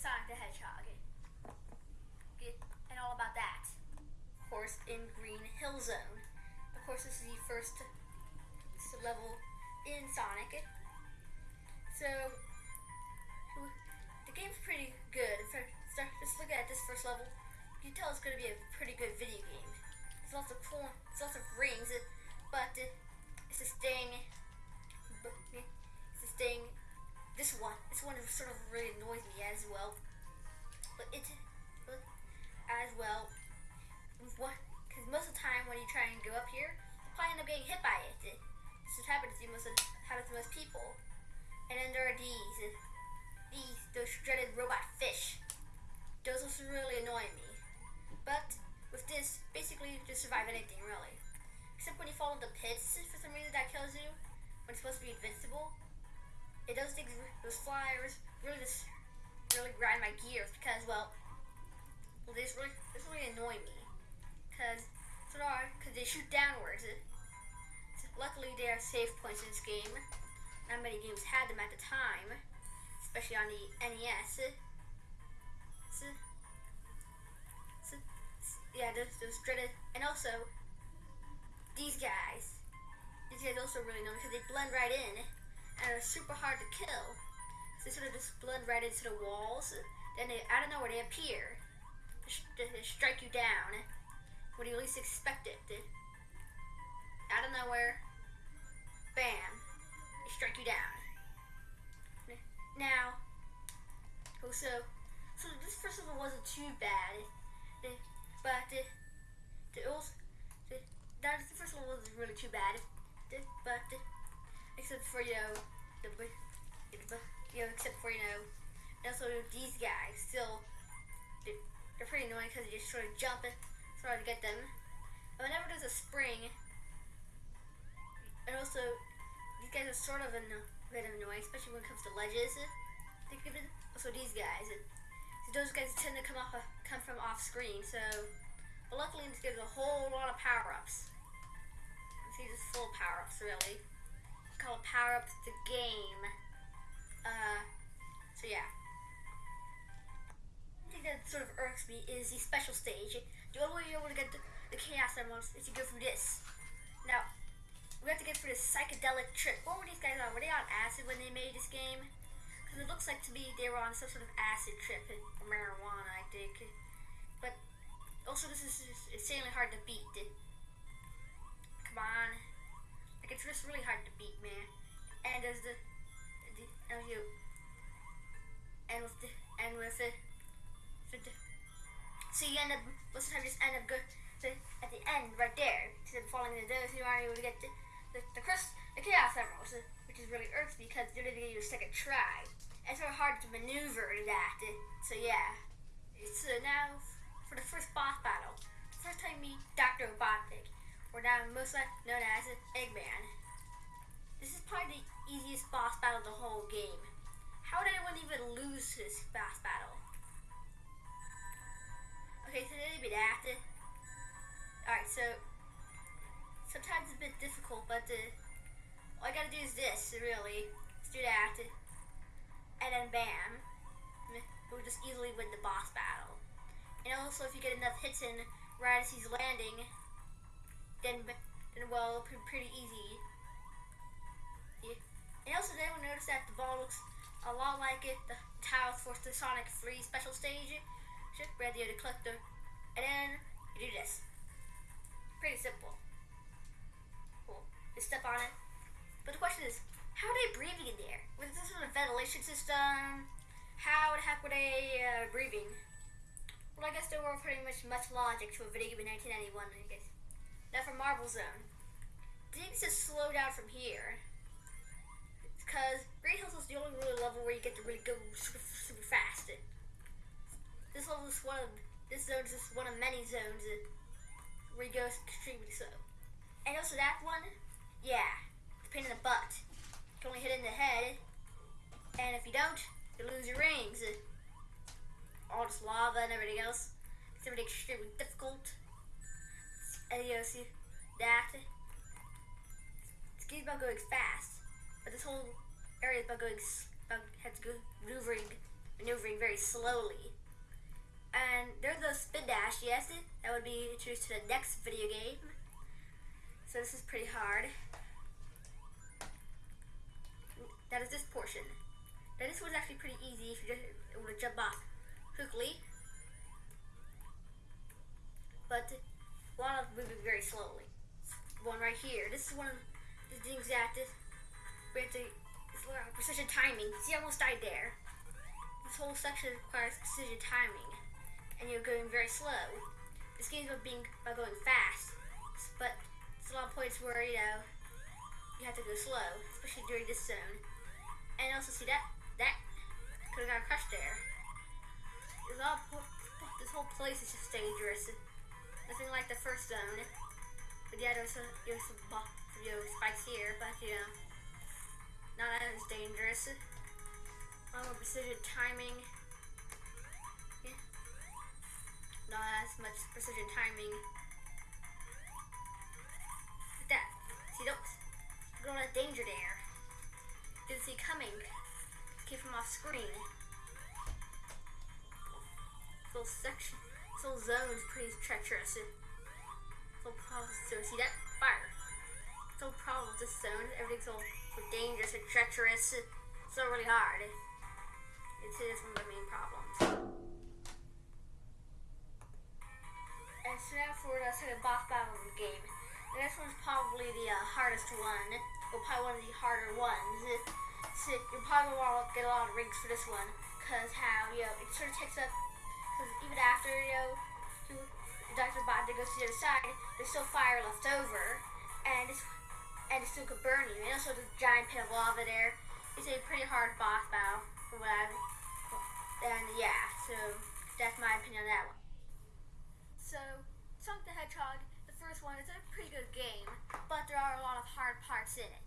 Sonic the Hedgehog. And all about that. Course, in Green Hill Zone. Of course, this is the first level in Sonic. So the game's pretty good. Just look at this first level. You can tell it's going to be a pretty good video game. There's lots of cool, there's lots of rings, but it's this thing. It's this thing. This one, this one sort of really annoys me as well. But it, as well, what? Because most of the time when you try and go up here, you probably end up getting hit by it. This is happens to most happens to most people. And then there are these, these, those dreaded robot fish. Those also really annoy me. But with this, basically you just survive anything really. Except when you fall into pits, for some reason that kills you, when it's supposed to be invincible. It does things, those flyers really just, really grind my gears because, well, well this really, this really annoy me. Because, because they shoot downwards. Luckily, there are save points in this game. Not many games had them at the time, especially on the NES. So, so, yeah, those, those dreaded, and also these guys. These guys also really know because they blend right in and are super hard to kill. They sort of just blend right into the walls. Then they, I don't know where they appear. They, they strike you down when you least expect it. Out of nowhere, bam they strike you down. Now, also, so this first one wasn't too bad, but the, the also, the, that the first one wasn't really too bad, but except for you know the you know except for you know also these guys still they're, they're pretty annoying because they just sort of jump it, so hard to get them. And whenever there's a spring, and also these guys are sort of a bit annoying, especially when it comes to ledges. Also these guys. So those guys tend to come off, come from off screen. So, but luckily this gives a whole lot of power ups. See, just full power ups really. We call it power Up the game. Uh, so yeah. The thing that sort of irks me is the special stage. The only way you're able to get the, the Chaos Emeralds is to go through this. Now, we have to get through this psychedelic trip. What were these guys on? Were they on acid when they made this game? Because it looks like to me they were on some sort of acid trip, or marijuana, I think. But also, this is insanely hard to beat. Come on, it's just really hard to beat, man. And there's the, the and you, and with the, and with the, the, the so you end up, most of the time, just end up good at the end right there, instead of falling into those who aren't able to get the the, the, the Chaos Emeralds, which is really irks because they're going to give you a second try. It's sort of hard to maneuver that. So yeah. So now for the first boss battle. First time you meet Dr. Robotnik, or now most known as Eggman. This is probably the easiest boss battle of the whole game. How would anyone even lose this boss battle? Okay, so that'd be that. Alright, so sometimes it's a bit difficult, but uh, all I gotta do is this, really. Let's do that. And then bam. We'll just easily win the boss battle. And also, if you get enough hits in right as he's landing, then, then well, pretty, easy. Yeah. And also, then we notice that the ball looks a lot like it, the Talos for the Sonic 3 special stage. Just grab the other collector, and then you do this. Pretty simple step on it. But the question is, how are they breathing in there? Was this sort a ventilation system? How the heck were they uh, breathing? Well, I guess there weren't pretty much much logic to a video game in 1991, I guess. Now for Marble Zone. Things just slow down from here. Because Green Hills is the only really level where you get to really go super, super fast. This level is one of, this zone is just one of many zones where you go extremely slow. And also that one, yeah, it's a pain in the butt. You can only hit it in the head, and if you don't, you lose your rings. All this lava and everything else. It's really extremely difficult. Know, see that. This about going fast, but this whole area is about going, about, has to go maneuvering, maneuvering very slowly. And there's a spin dash, yes, that would be introduced to the next video game. So this is pretty hard. That is this portion. Now this one's actually pretty easy if you just want to jump off quickly. But while I'm moving very slowly. One right here. This is one of the things that this we have to precision timing. See I almost died there. This whole section requires precision timing and you're going very slow. This game's about being about going fast, but there's a lot of points where you know you have to go slow, especially during this zone. And also see that that could have got crushed there. Of, this whole place is just dangerous. Nothing like the first zone. But yeah, there's some, there's some you know, spikes here, but you know, not as dangerous. Um, precision timing. Yeah. not as much precision timing. Like that. See, don't, don't let danger there. Didn't see coming. Keep him off screen. Little section, this zone is pretty treacherous. So problem, so see that? Fire. So problem with this zone, everything's so, so dangerous and treacherous. It's so really hard. It's, it's one of the main problems. And so now for the second boss battle of the game. And this one's probably the uh, hardest one, or probably one of the harder ones. So you'll probably want to get a lot of rings for this one, because how, you know, it sort of takes up, because even after, you know, Dr. Bot goes to the other side, there's still fire left over, and it's, and it still could burn you. And also the giant pit of lava there. It's a pretty hard boss battle, from what I've, and yeah, so that's my opinion on that one. So, Sonic the Hedgehog, the first one, is a pretty good game, but there are a lot of hard parts in it.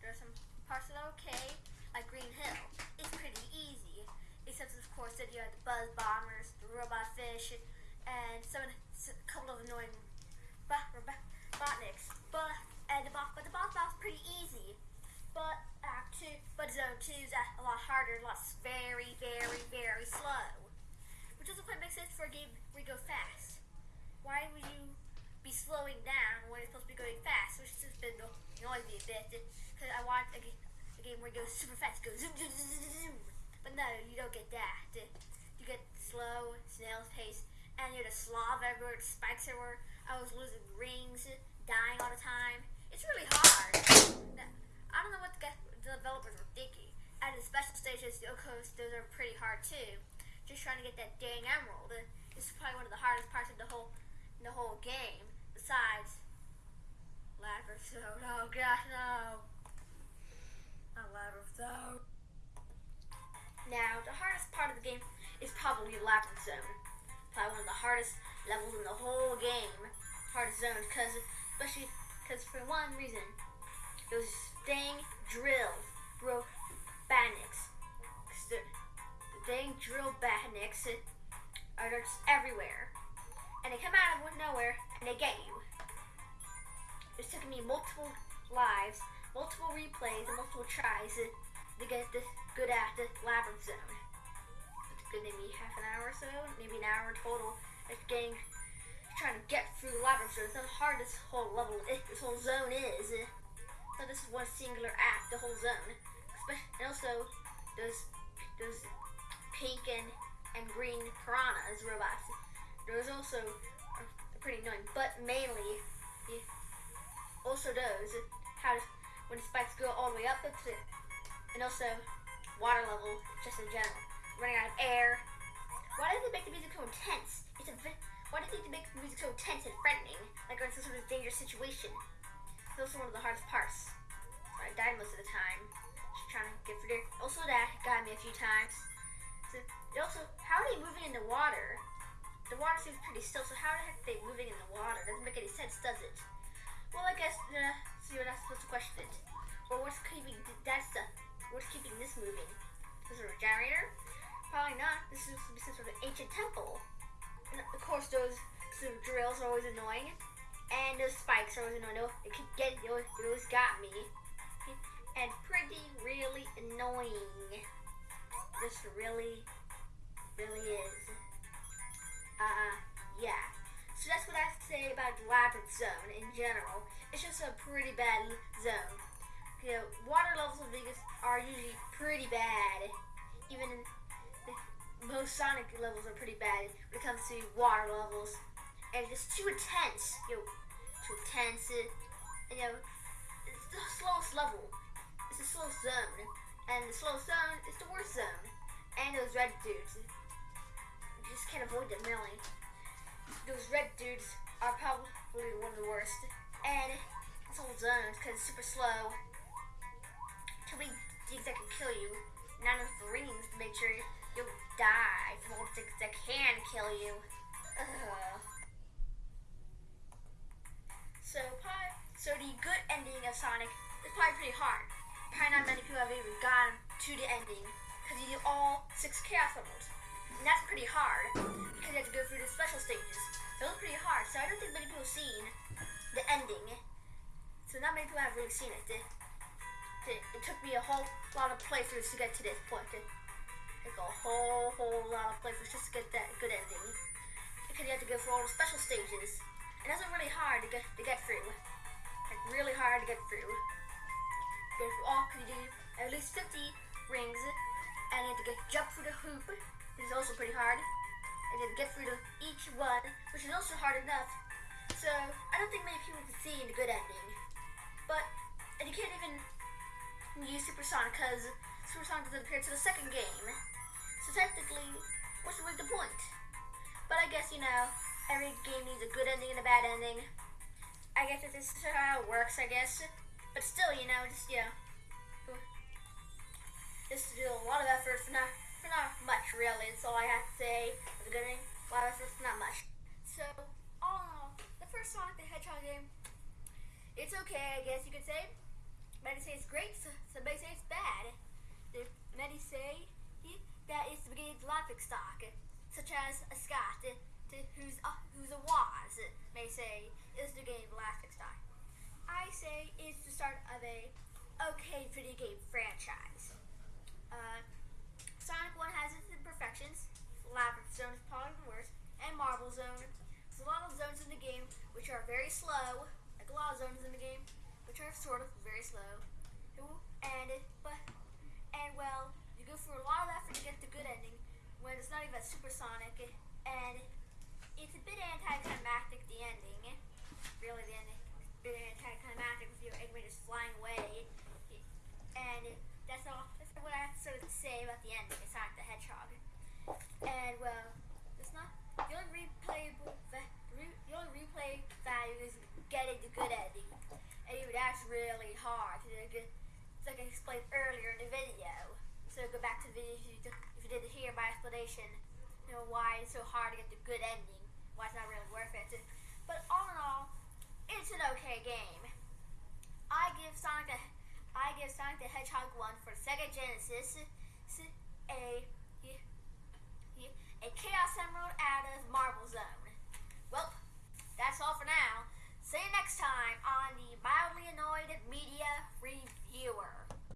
There are some parts that are okay, like Green Hill. Except of course that you have the Buzz Bombers, the Robot Fish, and some a couple of annoying badniks. But and the boss, but the boss battle's pretty easy. But Act Two, but Zone Two is a lot harder, a lot very, very, very slow, which doesn't quite make sense for a game where you go fast why would you be slowing down when it's supposed to be going fast? Which has been annoying me a bit. Because I want a, a, game where it goes super fast, goes zoom, zoom, zoom, zoom, zoom. But no, you don't get that. You get slow, snail's pace, and you're the slob everywhere, the spikes everywhere. I was losing rings, dying all the time. It's really hard. I don't know what the, developers were thinking. And the special stages, of course, those are pretty hard too. Just trying to get that dang emerald. Is probably one of the hardest parts of the whole the whole game. Besides, Labyrinth Zone. Oh gosh, no. Not Labyrinth Zone. Now, the hardest part of the game probably Labyrinth Zone. Probably one of the hardest levels in the whole game. Hardest zones, because, especially, because for one reason, those dang drill broke badniks. The, the dang drill badniks are just everywhere and they come out of nowhere and they get you. It's taken me multiple lives, multiple replays, and multiple tries to, to get this good at the labyrinth zone. It's good maybe half an hour or so, maybe an hour total. It's getting trying to get through the labyrinth zone. It's how hard this whole level, eh, this whole zone is. Eh. So this is one singular act, the whole zone. And also those those pink and and green piranhas robots. There's also pretty annoying, but mainly he also those how when the spikes go all the way up, and also water level just in general, running out of air. Why does it make the music so intense? It's a why does it make the music so intense and threatening, like we're in some sort of dangerous situation? It's also one of the hardest parts. So I died most of the time, just trying to get through there. Also, that got me a few times. So, also, how are they moving in the water? The water seems pretty still, so how the heck are they moving in the water? Doesn't make any sense, does it? Well, I guess, uh, see, we're not supposed to question it. Well, what's keeping that stuff? What's keeping this moving? Is it a generator? Probably not. This is some sort of ancient temple. And of course, those some drills are always annoying, and those spikes are always annoying. They keep getting those, those got me, and pretty really annoying. This really, really is. Uh, yeah. So that's what I have to say about the Labyrinth Zone in general. It's just a pretty bad zone. You know, water levels of Vegas are usually pretty bad. Even most Sonic levels are pretty bad when it comes to water levels. And it's too intense. You know, too intense. Eh? And, you know, it's the slowest level. It's the slowest zone. And the slowest zone is the worst zone. And those red dudes. You just can't avoid them, really. Those red dudes are probably one of the worst. And it's all zones because it's super slow. Too many things that can kill you. Not enough rings to make sure you'll die the that can kill you. Ugh. So, so the good ending of Sonic is probably pretty hard. Probably not many people have even gotten to the ending because you do all six Chaos levels. And that's pretty hard because you have to go through the special stages. So it's pretty hard. So I don't think many people have seen the ending. So not many people have really seen it. It, it, it took me a whole lot of playthroughs to get to this point. A whole, whole lot of playthroughs just to get that good ending. Because you have to go through all the special stages. And that's really hard to get to get through. Like really hard to get through. Go through all because you do at least 50 rings, and you have to get jump through the hoop, which is also pretty hard. And have get through to each one, which is also hard enough. So I don't think many people can see the good ending. But and you can't even use Supersonic because Supersonic doesn't appear to the second game. So technically, what's the point? But I guess you know every game needs a good ending and a bad ending. I guess this is how it works, I guess. But still, you know, just, know, just to do a lot of effort for not, for not much, really. That's all I have to say. For the good ending, a lot of effort for not much. So, all in all, the first Sonic the Hedgehog game, it's okay, I guess you could say. Many say it's great, so say it's bad. Many say that of the laughing stock, such as a Scott to who's uh, who's a Woz may say is the game Elastic Stock. I say it's the start of a okay video game franchise. Uh, Sonic 1 has its imperfections. Labyrinth Zone is probably the worst, and Marble Zone. There's a lot of zones in the game which are very slow, like a lot of zones in the game, which are sort of very slow. And but and well, go through a lot of effort to get the good ending when it's not even supersonic and it's a bit anticlimactic, the ending. Really, the ending. A bit anticlimactic with your Eggman just flying away. And that's all. That's what I have to say about the ending. It's not the Hedgehog. And, well, it's not. The only replayable. The only replay value is getting the good ending. And even that's really hard. It's like I explained earlier in the video. So go back to the video if you, didn't hear my explanation. You know why it's so hard to get the good ending why it's not really worth it. But all in all, it's an okay game. I give Sonic the I give Sonic the Hedgehog 1 for Sega Genesis a a Chaos Emerald out of Marble Zone. Well, that's all for now. See you next time on the Mildly Annoyed Media Reviewer.